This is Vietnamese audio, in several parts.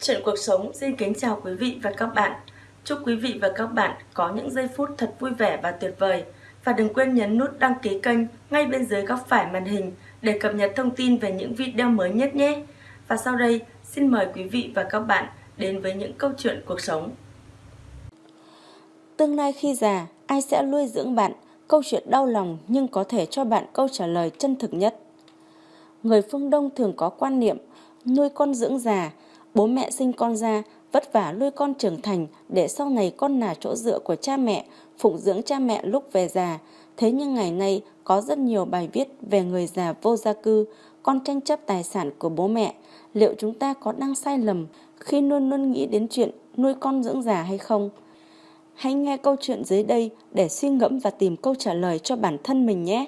Chuyện cuộc sống xin kính chào quý vị và các bạn. Chúc quý vị và các bạn có những giây phút thật vui vẻ và tuyệt vời. Và đừng quên nhấn nút đăng ký kênh ngay bên dưới góc phải màn hình để cập nhật thông tin về những video mới nhất nhé. Và sau đây, xin mời quý vị và các bạn đến với những câu chuyện cuộc sống. Tương lai khi già, ai sẽ nuôi dưỡng bạn? Câu chuyện đau lòng nhưng có thể cho bạn câu trả lời chân thực nhất. Người phương Đông thường có quan niệm nuôi con dưỡng già, bố mẹ sinh con ra, vất vả nuôi con trưởng thành để sau này con là chỗ dựa của cha mẹ, phụng dưỡng cha mẹ lúc về già. Thế nhưng ngày nay có rất nhiều bài viết về người già vô gia cư, con tranh chấp tài sản của bố mẹ. Liệu chúng ta có đang sai lầm khi luôn luôn nghĩ đến chuyện nuôi con dưỡng già hay không? Hãy nghe câu chuyện dưới đây để suy ngẫm và tìm câu trả lời cho bản thân mình nhé.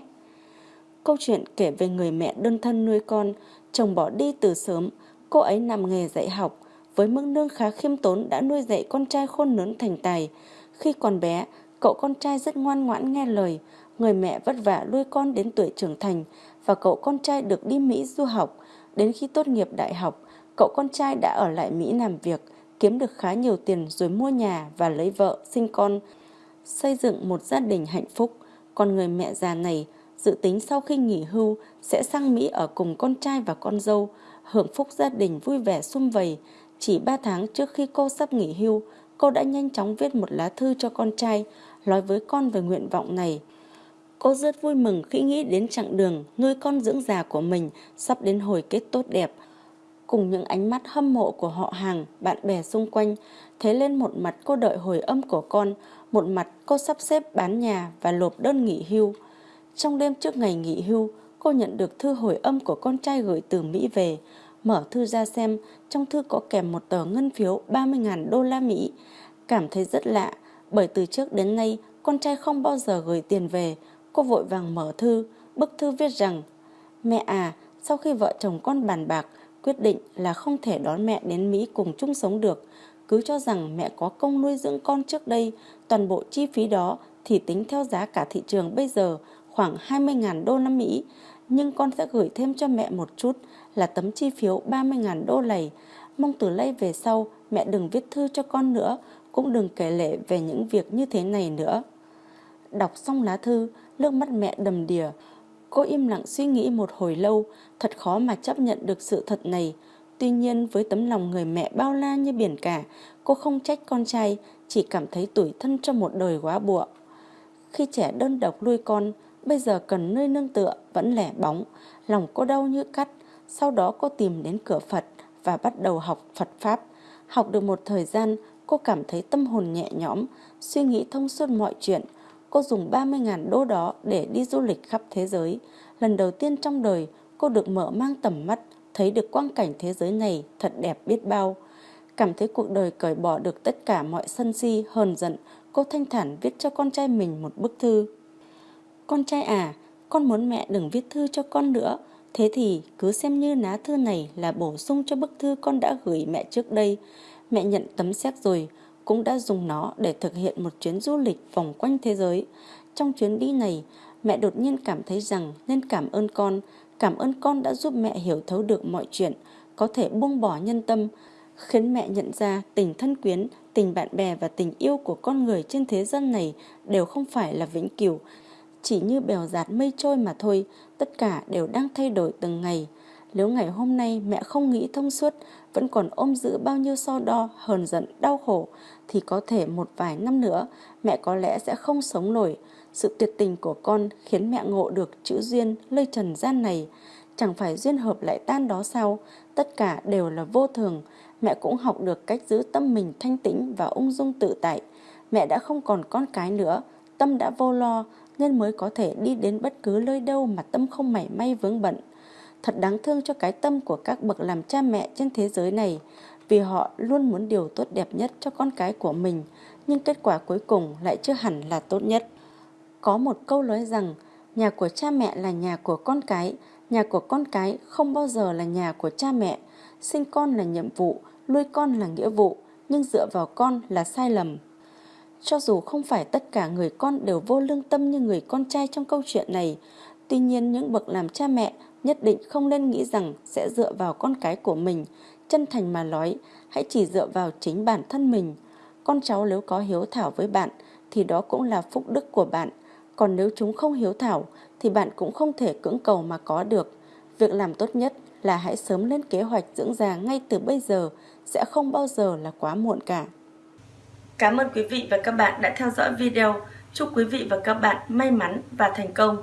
Câu chuyện kể về người mẹ đơn thân nuôi con, chồng bỏ đi từ sớm, cô ấy làm nghề dạy học, với mức lương khá khiêm tốn đã nuôi dạy con trai khôn lớn thành tài. Khi còn bé, cậu con trai rất ngoan ngoãn nghe lời, người mẹ vất vả nuôi con đến tuổi trưởng thành và cậu con trai được đi Mỹ du học. Đến khi tốt nghiệp đại học, cậu con trai đã ở lại Mỹ làm việc, kiếm được khá nhiều tiền rồi mua nhà và lấy vợ, sinh con, xây dựng một gia đình hạnh phúc. Còn người mẹ già này dự tính sau khi nghỉ hưu sẽ sang Mỹ ở cùng con trai và con dâu, hưởng phúc gia đình vui vẻ sum vầy. Chỉ 3 tháng trước khi cô sắp nghỉ hưu, cô đã nhanh chóng viết một lá thư cho con trai, nói với con về nguyện vọng này. Cô rất vui mừng khi nghĩ đến chặng đường nuôi con dưỡng già của mình sắp đến hồi kết tốt đẹp. Cùng những ánh mắt hâm mộ của họ hàng, bạn bè xung quanh, thế lên một mặt cô đợi hồi âm của con, một mặt cô sắp xếp bán nhà và lộp đơn nghỉ hưu. Trong đêm trước ngày nghỉ hưu, cô nhận được thư hồi âm của con trai gửi từ Mỹ về. Mở thư ra xem, trong thư có kèm một tờ ngân phiếu 30.000 đô la Mỹ. Cảm thấy rất lạ, bởi từ trước đến nay con trai không bao giờ gửi tiền về. Cô vội vàng mở thư, bức thư viết rằng Mẹ à, sau khi vợ chồng con bàn bạc, quyết định là không thể đón mẹ đến Mỹ cùng chung sống được. Cứ cho rằng mẹ có công nuôi dưỡng con trước đây, toàn bộ chi phí đó thì tính theo giá cả thị trường bây giờ khoảng 20.000 đô la Mỹ, nhưng con sẽ gửi thêm cho mẹ một chút là tấm chi phiếu 30.000 đô lầy Mong từ nay về sau mẹ đừng viết thư cho con nữa, cũng đừng kể lệ về những việc như thế này nữa. Đọc xong lá thư, nước mắt mẹ đầm đìa. Cô im lặng suy nghĩ một hồi lâu, thật khó mà chấp nhận được sự thật này. Tuy nhiên với tấm lòng người mẹ bao la như biển cả, cô không trách con trai, chỉ cảm thấy tủi thân cho một đời quá bụa. Khi trẻ đơn độc nuôi con, Bây giờ cần nơi nương tựa vẫn lẻ bóng Lòng cô đau như cắt. Sau đó cô tìm đến cửa Phật Và bắt đầu học Phật Pháp. Học được một thời gian Cô cảm thấy tâm hồn nhẹ nhõm Suy nghĩ thông suốt mọi chuyện. Cô dùng 30.000 đô đó để đi du lịch khắp thế giới. Lần đầu tiên trong đời Cô được mở mang tầm mắt Thấy được quang cảnh thế giới này thật đẹp biết bao. Cảm thấy cuộc đời cởi bỏ được tất cả mọi sân si, hờn giận Cô thanh thản viết cho con trai mình một bức thư con trai à, con muốn mẹ đừng viết thư cho con nữa. Thế thì cứ xem như lá thư này là bổ sung cho bức thư con đã gửi mẹ trước đây. Mẹ nhận tấm séc rồi, cũng đã dùng nó để thực hiện một chuyến du lịch vòng quanh thế giới. Trong chuyến đi này, mẹ đột nhiên cảm thấy rằng nên cảm ơn con, cảm ơn con đã giúp mẹ hiểu thấu được mọi chuyện, có thể buông bỏ nhân tâm, khiến mẹ nhận ra tình thân quyến, tình bạn bè và tình yêu của con người trên thế gian này đều không phải là vĩnh cửu, chỉ như bèo giạt mây trôi mà thôi, tất cả đều đang thay đổi từng ngày. Nếu ngày hôm nay mẹ không nghĩ thông suốt, vẫn còn ôm giữ bao nhiêu so đo, hờn giận, đau khổ, thì có thể một vài năm nữa mẹ có lẽ sẽ không sống nổi. Sự tuyệt tình của con khiến mẹ ngộ được chữ duyên lây trần gian này. Chẳng phải duyên hợp lại tan đó sao, tất cả đều là vô thường. Mẹ cũng học được cách giữ tâm mình thanh tĩnh và ung dung tự tại. Mẹ đã không còn con cái nữa, tâm đã vô lo, nên mới có thể đi đến bất cứ nơi đâu mà tâm không mảy may vướng bận. Thật đáng thương cho cái tâm của các bậc làm cha mẹ trên thế giới này, vì họ luôn muốn điều tốt đẹp nhất cho con cái của mình, nhưng kết quả cuối cùng lại chưa hẳn là tốt nhất. Có một câu nói rằng, nhà của cha mẹ là nhà của con cái, nhà của con cái không bao giờ là nhà của cha mẹ. Sinh con là nhiệm vụ, nuôi con là nghĩa vụ, nhưng dựa vào con là sai lầm. Cho dù không phải tất cả người con đều vô lương tâm như người con trai trong câu chuyện này, tuy nhiên những bậc làm cha mẹ nhất định không nên nghĩ rằng sẽ dựa vào con cái của mình, chân thành mà nói, hãy chỉ dựa vào chính bản thân mình. Con cháu nếu có hiếu thảo với bạn thì đó cũng là phúc đức của bạn. Còn nếu chúng không hiếu thảo thì bạn cũng không thể cưỡng cầu mà có được. Việc làm tốt nhất là hãy sớm lên kế hoạch dưỡng già ngay từ bây giờ, sẽ không bao giờ là quá muộn cả. Cảm ơn quý vị và các bạn đã theo dõi video. Chúc quý vị và các bạn may mắn và thành công.